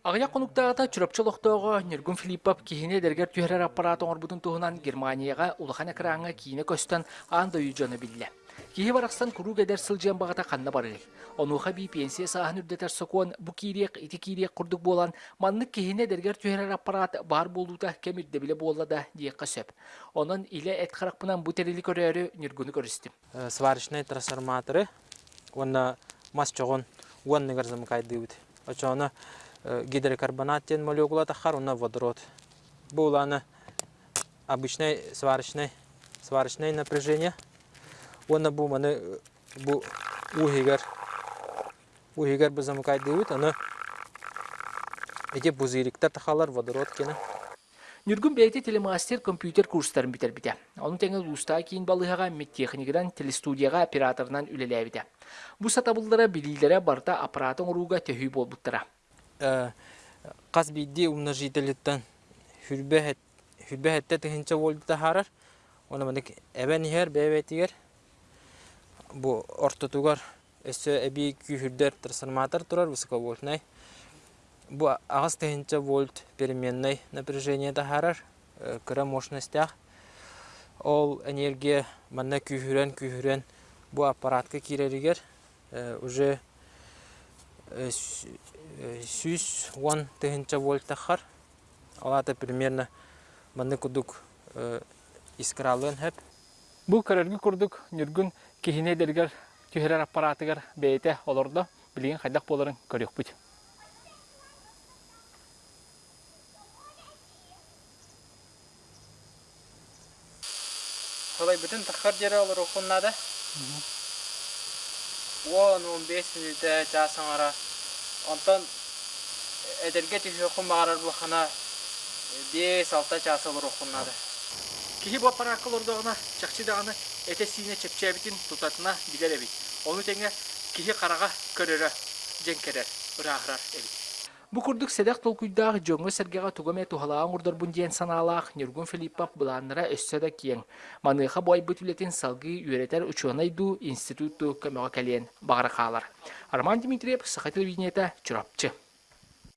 Ағая қонуқтағыта чүрапчылықтағы Нергун Филиппов кихіне дергер түйерер аппаратын орбутын туғынан Германияға улахан әкіраңы киіне көстен анда үйжаны білі. Кихи барақстан күру кәдер сылжан бағата қанна барылы. Онуға бей пенсия сағын үрдетер соқуан бұ кирек, ити кирек құрдық болан, манны кихіне дергер түйерер аппарат бар болуыда кемірді біле болада дейққа сөп. Оның иле әт қарақпынан бұ терелі көрері Нергуны көрістім. сварочный трансформаторы онна мас чогон уанныгар замыкайдыбыт очоно гидрокарбонат тен молекула тахар онна водород буланы обычный сварочный сварочное напряжение онна бу маны бу ухигар ухигар бу замыкайдыбыт аны эти бузыриктер тахалар водород кені Нүргүн бәйті телемастер компьютер курстарын бітер біте. Оның тәңіл ұста кейін балығаға медтехникадан телестудияға операторынан үлелі біте. Бұ сатабылдара білілдері барда аппаратын ұруға төхүй болбуттара. Қас бидди умножителиттен хүрбәһәттә тыһынча вольтта харар оны мындык эбен ихер бәбәтигер бу ортотугар өссө эби күйүрдер трансформатор турар высоковольтный бу агас тыһынча вольт переменной напряжение харар кыра мощностях ол энергия манна күйүрен күйүрен бу аппаратка киреригер уже сүүс он тыһынча вольт тахар алата примерно манны кудук искралын хэп Бұл көрергі күрдік Нүргүн кихіне дергер түйерер аппаратыгар бәйті олорда білген қайдақ боларын көрек бұд. Солай бүтін тахар жері олар оқынады. 10-15 минутта жасың ара. Онтан эдерге түйе құмағарар бұқана 5-6 час олар оқынады. Кихи бұл аппарат олордағына чақчыдағына әте сине чепчәбітін тұтатына білер әбит. Оны тәңе кихи қараға көрері жен керер, ұрағырар әбит. Бу курдук седек толкуйдаах жоңго сергега тугаме тухалаан урдар бундиен санаалаах Нюргун Филиппов буланнара өссөдө киен. Маныха бой бүтүлетин салгы үйретер учуанайду институтту көмөгө келен багыракаалар. Арман Дмитриев, Саха телевидениета, Чурапчы.